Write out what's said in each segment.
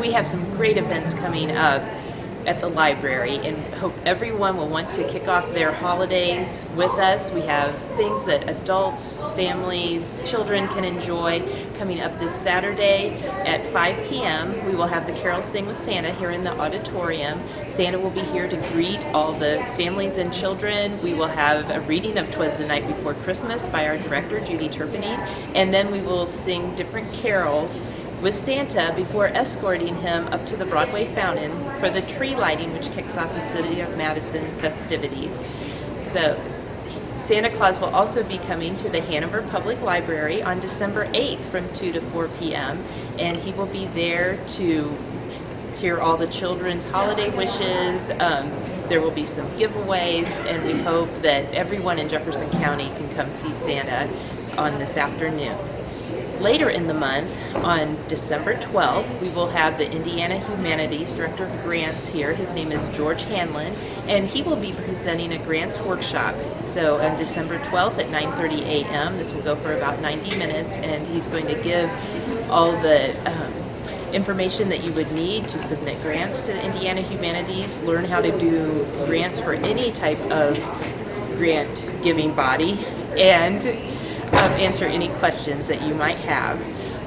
we have some great events coming up at the library and hope everyone will want to kick off their holidays with us. We have things that adults, families, children can enjoy coming up this Saturday at 5 p.m. We will have the Carol Sing with Santa here in the auditorium. Santa will be here to greet all the families and children. We will have a reading of Twas the Night Before Christmas by our director, Judy Turpinning, and then we will sing different carols with Santa before escorting him up to the Broadway Fountain for the tree lighting which kicks off the City of Madison festivities. So Santa Claus will also be coming to the Hanover Public Library on December 8th from 2 to 4 p.m. and he will be there to hear all the children's holiday wishes. Um, there will be some giveaways and we hope that everyone in Jefferson County can come see Santa on this afternoon. Later in the month, on December 12th, we will have the Indiana Humanities Director of Grants here. His name is George Hanlon, and he will be presenting a grants workshop. So on December 12th at 9.30 a.m., this will go for about 90 minutes, and he's going to give all the um, information that you would need to submit grants to the Indiana Humanities, learn how to do grants for any type of grant giving body, and answer any questions that you might have.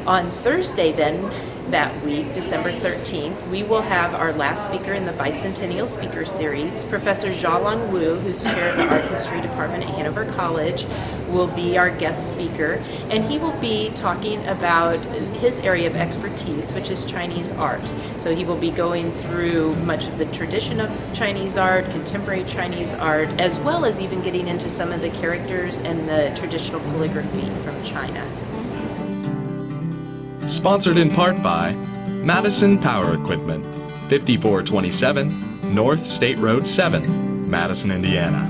On Thursday then, that week, December 13th, we will have our last speaker in the Bicentennial Speaker Series. Professor Xiaolong Wu, who's chair of the Art History Department at Hanover College, will be our guest speaker, and he will be talking about his area of expertise, which is Chinese art. So he will be going through much of the tradition of Chinese art, contemporary Chinese art, as well as even getting into some of the characters and the traditional calligraphy from China. Sponsored in part by Madison Power Equipment, 5427 North State Road 7, Madison, Indiana.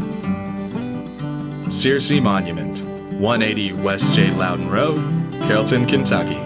Searcy Monument, 180 West J. Loudon Road, Carrollton, Kentucky.